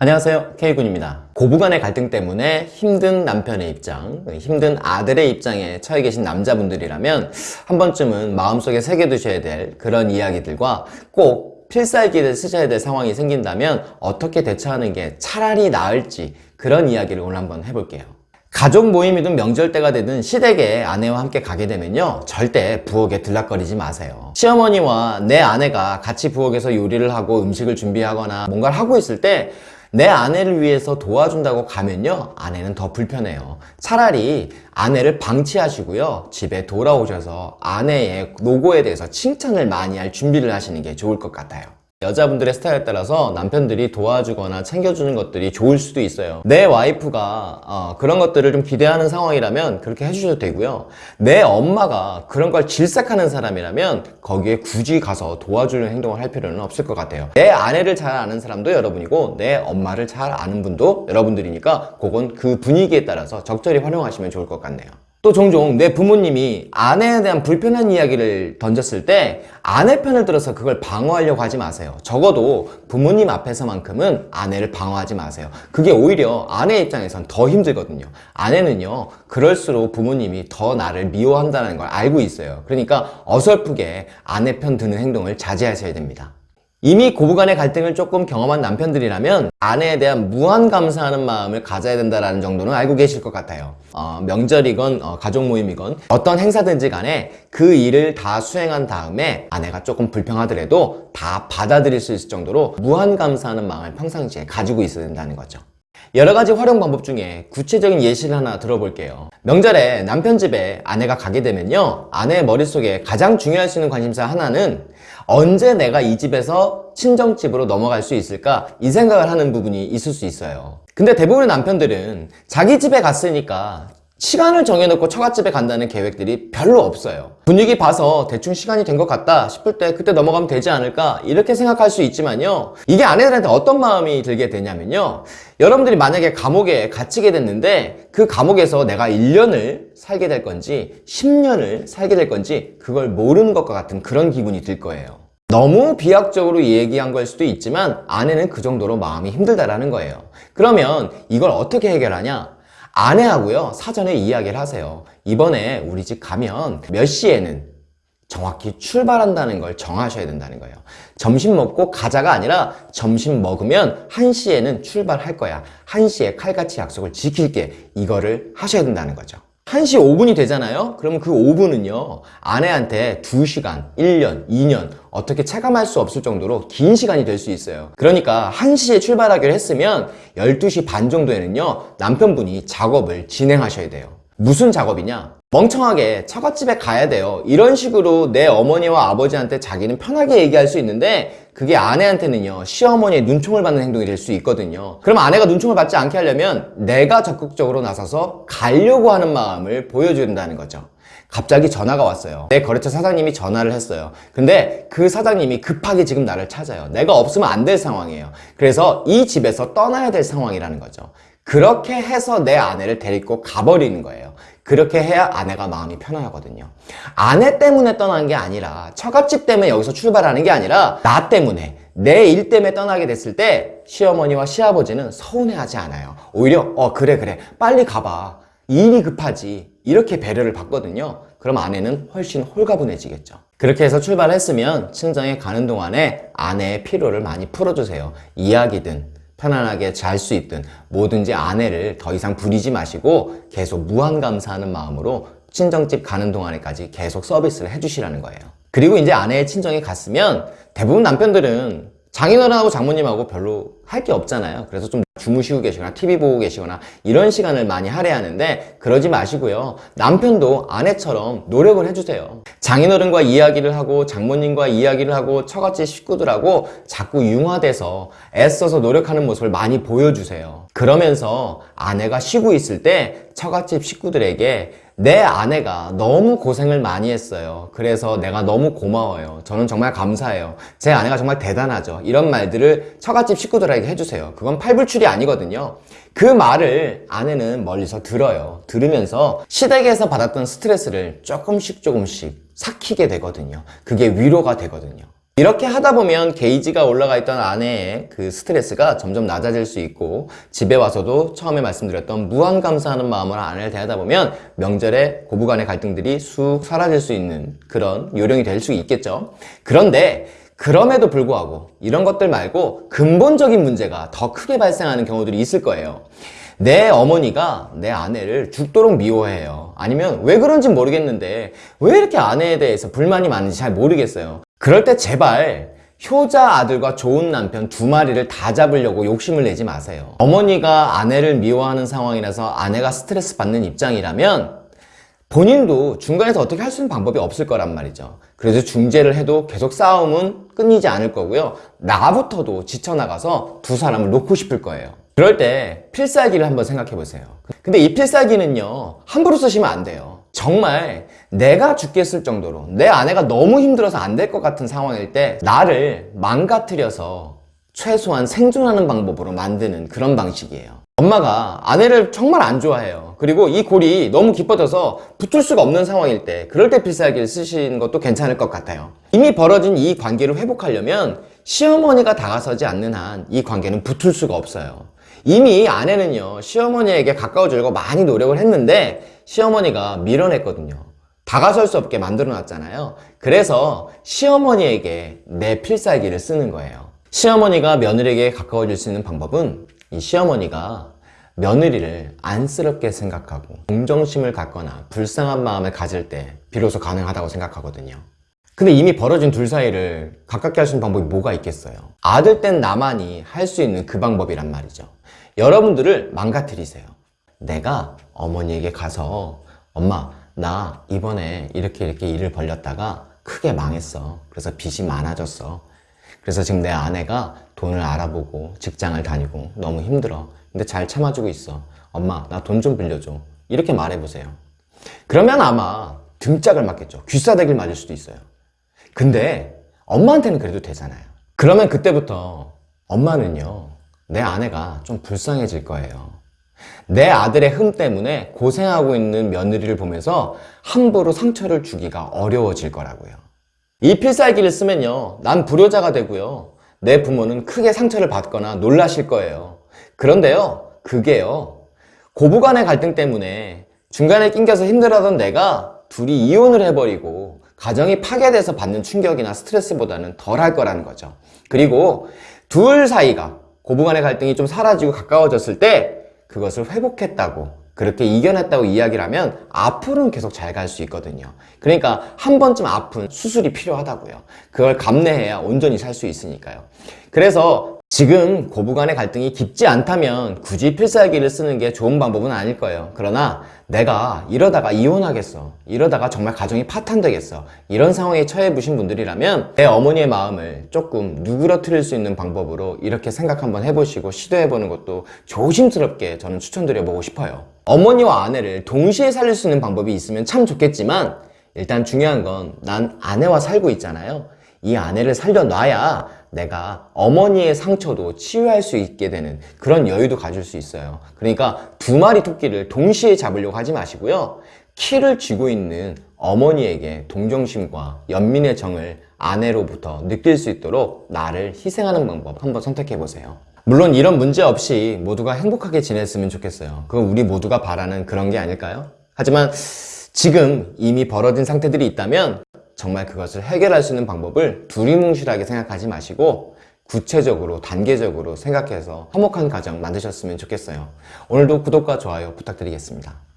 안녕하세요. K군입니다. 고부간의 갈등 때문에 힘든 남편의 입장 힘든 아들의 입장에 처해 계신 남자분들이라면 한 번쯤은 마음속에 새겨두셔야 될 그런 이야기들과 꼭 필살기를 쓰셔야 될 상황이 생긴다면 어떻게 대처하는 게 차라리 나을지 그런 이야기를 오늘 한번 해볼게요. 가족 모임이든 명절 때가 되든 시댁에 아내와 함께 가게 되면요 절대 부엌에 들락거리지 마세요. 시어머니와 내 아내가 같이 부엌에서 요리를 하고 음식을 준비하거나 뭔가를 하고 있을 때 내 아내를 위해서 도와준다고 가면요 아내는 더 불편해요. 차라리 아내를 방치하시고요 집에 돌아오셔서 아내의 노고에 대해서 칭찬을 많이 할 준비를 하시는 게 좋을 것 같아요 여자분들의 스타일에 따라서 남편들이 도와주거나 챙겨주는 것들이 좋을 수도 있어요. 내 와이프가 어, 그런 것들을 좀 기대하는 상황이라면 그렇게 해주셔도 되고요. 내 엄마가 그런 걸 질색하는 사람이라면 거기에 굳이 가서 도와주는 행동을 할 필요는 없을 것 같아요. 내 아내를 잘 아는 사람도 여러분이고 내 엄마를 잘 아는 분도 여러분들이니까 그건 그 분위기에 따라서 적절히 활용하시면 좋을 것 같네요 또 종종 내 부모님이 아내에 대한 불편한 이야기를 던졌을 때 아내 편을 들어서 그걸 방어하려고 하지 마세요. 적어도 부모님 앞에서만큼은 아내를 방어하지 마세요. 그게 오히려 아내 입장에선 더 힘들거든요. 아내는요 그럴수록 부모님이 더 나를 미워한다는 걸 알고 있어요. 그러니까 어설프게 아내 편 드는 행동을 자제하셔야 됩니다 이미 고부간의 갈등을 조금 경험한 남편들이라면 아내에 대한 무한 감사하는 마음을 가져야 된다는 정도는 알고 계실 것 같아요. 어, 명절이건 어, 가족 모임이건 어떤 행사든지 간에 그 일을 다 수행한 다음에 아내가 조금 불평하더라도 다 받아들일 수 있을 정도로 무한 감사하는 마음을 평상시에 가지고 있어야 된다는 거죠 여러 가지 활용 방법 중에 구체적인 예시를 하나 들어볼게요. 명절에 남편 집에 아내가 가게 되면요 아내의 머릿속에 가장 중요할 수 있는 관심사 하나는 언제 내가 이 집에서 친정집으로 넘어갈 수 있을까? 이 생각을 하는 부분이 있을 수 있어요. 근데 대부분의 남편들은 자기 집에 갔으니까 시간을 정해놓고 처갓집에 간다는 계획들이 별로 없어요. 분위기 봐서 대충 시간이 된 것 같다 싶을 때 그때 넘어가면 되지 않을까 이렇게 생각할 수 있지만요. 이게 아내들한테 어떤 마음이 들게 되냐면요. 여러분들이 만약에 감옥에 갇히게 됐는데 그 감옥에서 내가 1년을 살게 될 건지 10년을 살게 될 건지 그걸 모르는 것과 같은 그런 기분이 들 거예요. 너무 비약적으로 얘기한 걸 수도 있지만 아내는 그 정도로 마음이 힘들다라는 거예요. 그러면 이걸 어떻게 해결하냐 아내하고요. 사전에 이야기를 하세요. 이번에 우리 집 가면 몇 시에는 정확히 출발한다는 걸 정하셔야 된다는 거예요. 점심 먹고 가자가 아니라 점심 먹으면 1시에는 출발할 거야. 1시에 칼같이 약속을 지킬게 이거를 하셔야 된다는 거죠 1시 5분이 되잖아요? 그러면 그 5분은요 아내한테 2시간, 1년, 2년 어떻게 체감할 수 없을 정도로 긴 시간이 될 수 있어요. 그러니까 1시에 출발하기로 했으면 12시 반 정도에는요 남편분이 작업을 진행하셔야 돼요. 무슨 작업이냐 멍청하게 처갓집에 가야 돼요. 이런 식으로 내 어머니와 아버지한테 자기는 편하게 얘기할 수 있는데 그게 아내한테는요 시어머니의 눈총을 받는 행동이 될 수 있거든요. 그럼 아내가 눈총을 받지 않게 하려면 내가 적극적으로 나서서 가려고 하는 마음을 보여줘야 된다는 거죠. 갑자기 전화가 왔어요. 내 거래처 사장님이 전화를 했어요. 근데 그 사장님이 급하게 지금 나를 찾아요. 내가 없으면 안 될 상황이에요. 그래서 이 집에서 떠나야 될 상황이라는 거죠. 그렇게 해서 내 아내를 데리고 가버리는 거예요 그렇게 해야 아내가 마음이 편안하거든요. 아내 때문에 떠난 게 아니라 처갓집 때문에 여기서 출발하는 게 아니라 나 때문에 내 일 때문에 떠나게 됐을 때 시어머니와 시아버지는 서운해하지 않아요. 오히려 어 그래 그래. 빨리 가봐. 일이 급하지. 이렇게 배려를 받거든요. 그럼 아내는 훨씬 홀가분해지겠죠. 그렇게 해서 출발했으면 친정에 가는 동안에 아내의 피로를 많이 풀어주세요. 이야기든 편안하게 잘 수 있든 뭐든지 아내를 더 이상 부리지 마시고 계속 무한 감사하는 마음으로 친정집 가는 동안에까지 계속 서비스를 해주시라는 거예요. 그리고 이제 아내의 친정에 갔으면 대부분 남편들은 장인어른하고 장모님하고 별로 할 게 없잖아요. 그래서 좀 주무시고 계시거나 TV 보고 계시거나 이런 시간을 많이 할애하는데 그러지 마시고요. 남편도 아내처럼 노력을 해주세요. 장인어른과 이야기를 하고 장모님과 이야기를 하고 처갓집 식구들하고 자꾸 융화돼서 애써서 노력하는 모습을 많이 보여주세요. 그러면서 아내가 쉬고 있을 때 처갓집 식구들에게 내 아내가 너무 고생을 많이 했어요. 그래서 내가 너무 고마워요. 저는 정말 감사해요. 제 아내가 정말 대단하죠. 이런 말들을 처갓집 식구들에게 해주세요. 그건 팔불출이 아니거든요. 그 말을 아내는 멀리서 들어요. 들으면서 시댁에서 받았던 스트레스를 조금씩 조금씩 삭히게 되거든요. 그게 위로가 되거든요 이렇게 하다 보면 게이지가 올라가 있던 아내의 그 스트레스가 점점 낮아질 수 있고 집에 와서도 처음에 말씀드렸던 무한 감사하는 마음으로 아내를 대하다 보면 명절에 고부간의 갈등들이 쑥 사라질 수 있는 그런 요령이 될 수 있겠죠. 그런데 그럼에도 불구하고 이런 것들 말고 근본적인 문제가 더 크게 발생하는 경우들이 있을 거예요. 내 어머니가 내 아내를 죽도록 미워해요. 아니면 왜 그런지 모르겠는데 왜 이렇게 아내에 대해서 불만이 많은지 잘 모르겠어요. 그럴 때 제발 효자 아들과 좋은 남편 두 마리를 다 잡으려고 욕심을 내지 마세요. 어머니가 아내를 미워하는 상황이라서 아내가 스트레스 받는 입장이라면 본인도 중간에서 어떻게 할 수 있는 방법이 없을 거란 말이죠. 그래서 중재를 해도 계속 싸움은 끊이지 않을 거고요. 나부터도 지쳐나가서 두 사람을 놓고 싶을 거예요. 그럴 때 필살기를 한번 생각해 보세요. 근데 이 필살기는요, 함부로 쓰시면 안 돼요. 정말 내가 죽겠을 정도로 내 아내가 너무 힘들어서 안 될 것 같은 상황일 때 나를 망가뜨려서 최소한 생존하는 방법으로 만드는 그런 방식이에요. 엄마가 아내를 정말 안 좋아해요. 그리고 이 골이 너무 깊어져서 붙을 수가 없는 상황일 때 그럴 때 필살기를 쓰시는 것도 괜찮을 것 같아요. 이미 벌어진 이 관계를 회복하려면 시어머니가 다가서지 않는 한 이 관계는 붙을 수가 없어요. 이미 아내는요 시어머니에게 가까워지려고 많이 노력을 했는데 시어머니가 밀어냈거든요. 다가설 수 없게 만들어 놨잖아요. 그래서 시어머니에게 내 필살기를 쓰는 거예요. 시어머니가 며느리에게 가까워질 수 있는 방법은 이 시어머니가 며느리를 안쓰럽게 생각하고 동정심을 갖거나 불쌍한 마음을 가질 때 비로소 가능하다고 생각하거든요. 근데 이미 벌어진 둘 사이를 가깝게 할 수 있는 방법이 뭐가 있겠어요? 아들 땐 나만이 할 수 있는 그 방법이란 말이죠. 여러분들을 망가뜨리세요. 내가 어머니에게 가서 엄마 나 이번에 이렇게 이렇게 일을 벌렸다가 크게 망했어. 그래서 빚이 많아졌어. 그래서 지금 내 아내가 돈을 알아보고 직장을 다니고 너무 힘들어. 근데 잘 참아주고 있어. 엄마, 나 돈 좀 빌려줘. 이렇게 말해보세요. 그러면 아마 등짝을 맞겠죠. 귀싸대기를 맞을 수도 있어요. 근데 엄마한테는 그래도 되잖아요. 그러면 그때부터 엄마는요, 내 아내가 좀 불쌍해질 거예요. 내 아들의 흠 때문에 고생하고 있는 며느리를 보면서 함부로 상처를 주기가 어려워질 거라고요. 이 필살기를 쓰면요, 난 불효자가 되고요. 내 부모는 크게 상처를 받거나 놀라실 거예요. 그런데요, 그게요, 고부간의 갈등 때문에 중간에 낑겨서 힘들어하던 내가 둘이 이혼을 해버리고 가정이 파괴돼서 받는 충격이나 스트레스보다는 덜 할 거라는 거죠. 그리고 둘 사이가 고부간의 갈등이 좀 사라지고 가까워졌을 때 그것을 회복했다고 그렇게 이겨냈다고 이야기를 하면 앞으로는 계속 잘 갈 수 있거든요. 그러니까 한 번쯤 아픈 수술이 필요하다고요. 그걸 감내해야 온전히 살 수 있으니까요. 그래서 지금 고부 간의 갈등이 깊지 않다면 굳이 필살기를 쓰는 게 좋은 방법은 아닐 거예요. 그러나 내가 이러다가 이혼하겠어. 이러다가 정말 가정이 파탄되겠어. 이런 상황에 처해 보신 분들이라면 내 어머니의 마음을 조금 누그러뜨릴 수 있는 방법으로 이렇게 생각 한번 해보시고 시도해보는 것도 조심스럽게 저는 추천드려보고 싶어요. 어머니와 아내를 동시에 살릴 수 있는 방법이 있으면 참 좋겠지만 일단 중요한 건 난 아내와 살고 있잖아요. 이 아내를 살려놔야 내가 어머니의 상처도 치유할 수 있게 되는 그런 여유도 가질 수 있어요. 그러니까 두 마리 토끼를 동시에 잡으려고 하지 마시고요. 키를 쥐고 있는 어머니에게 동정심과 연민의 정을 아내로부터 느낄 수 있도록 나를 희생하는 방법 한번 선택해 보세요. 물론 이런 문제 없이 모두가 행복하게 지냈으면 좋겠어요. 그건 우리 모두가 바라는 그런 게 아닐까요? 하지만 지금 이미 벌어진 상태들이 있다면 정말 그것을 해결할 수 있는 방법을 두리뭉실하게 생각하지 마시고 구체적으로 단계적으로 생각해서 화목한 가정 만드셨으면 좋겠어요. 오늘도 구독과 좋아요 부탁드리겠습니다.